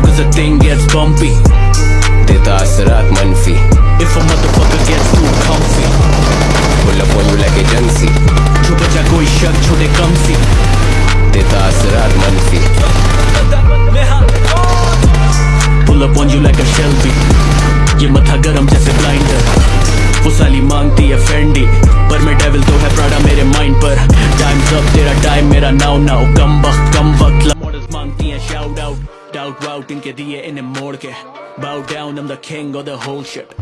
cause the thing gets bumpy. देता असरात मनफी If a motherfucker gets too comfy. Pull up on you like agency जो बचा कोई शक छोटे कम सी देता असरात मनफी Pull up on you like a Shelby. ये मथा गरम जैसे ग्राइंडर वो साली मांगती है फेंडी पर मैं डेविल तो है प्राडा मेरे माइंड पर टाइम्स अप तेरा टाइम मेरा नाउ नाउ कम वक्त कम वक्त out, doubt routing career in the morgue. Bow down, I'm the king of the whole ship.